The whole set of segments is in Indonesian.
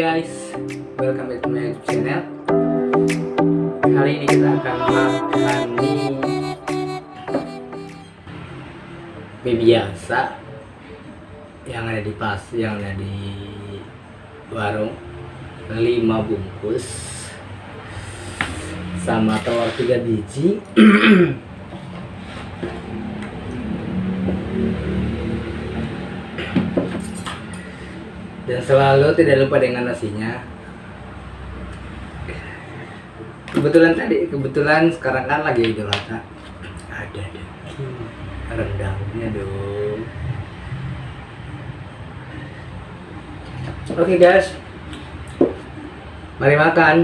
guys, welcome back to my YouTube channel. Kali ini kita akan makan mie biasa yang ada di pas, yang ada di warung 5 bungkus sama telur 3 biji. dan selalu tidak lupa dengan nasinya. Kebetulan tadi kebetulan sekarang kan lagi idul adha ada daging rendangnya dong. Oke guys. Mari makan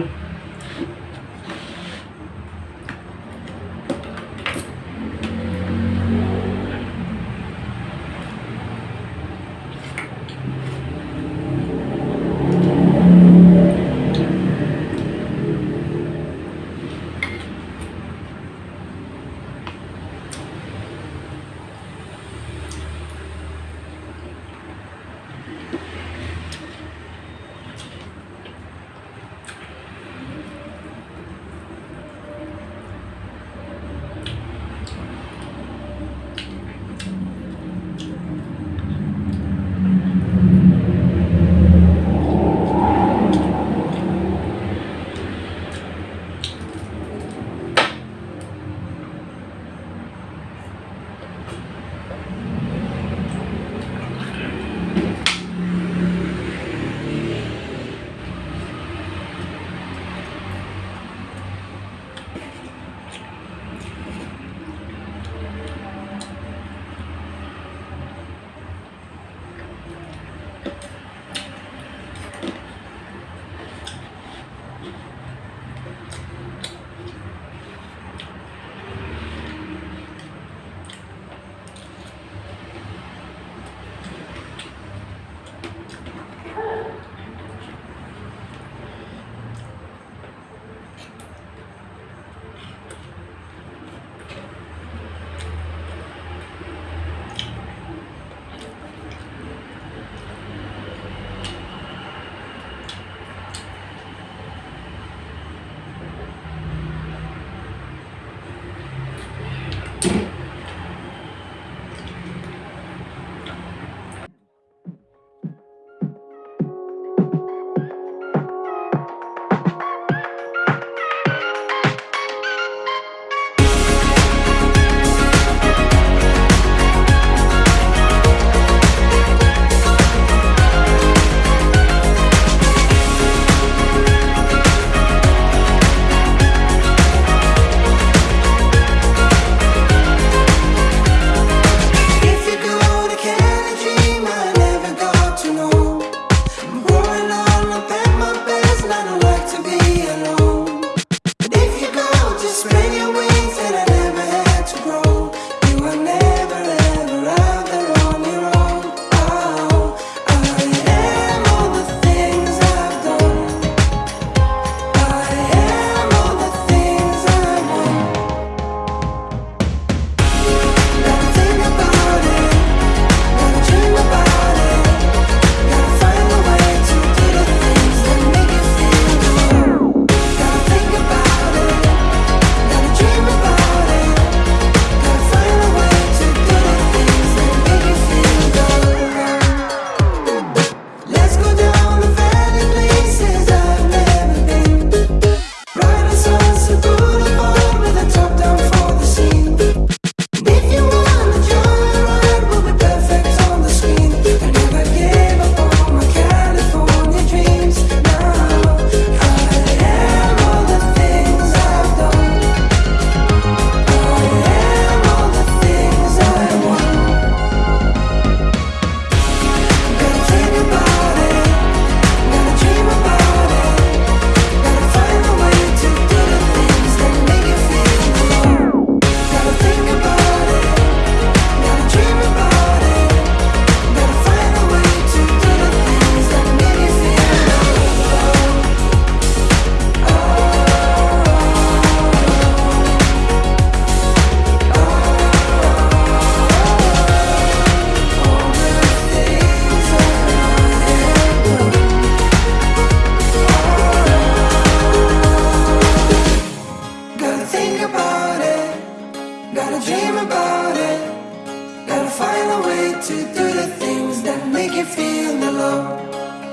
feeling alone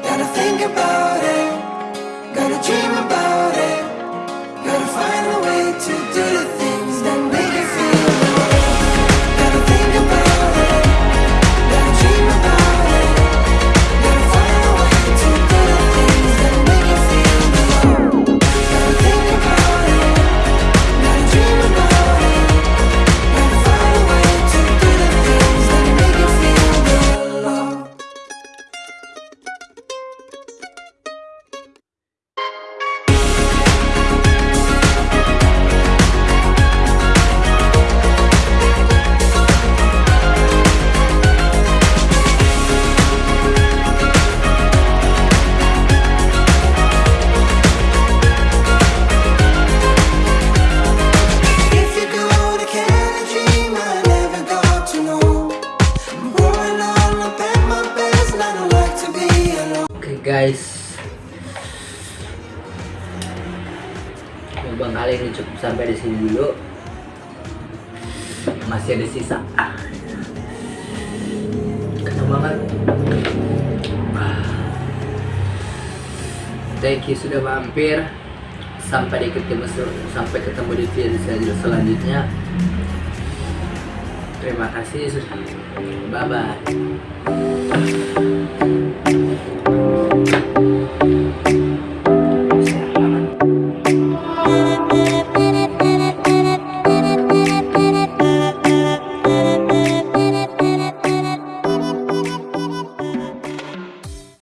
Gotta think about it. Gotta dream about it gua kali ini cukup sampai di sini dulu. Masih ada sisa. Ah. kenyang banget. Thank you sudah mampir. Sampai di ketemu sampai ketemu di video selanjutnya. Terima kasih sudah bye bye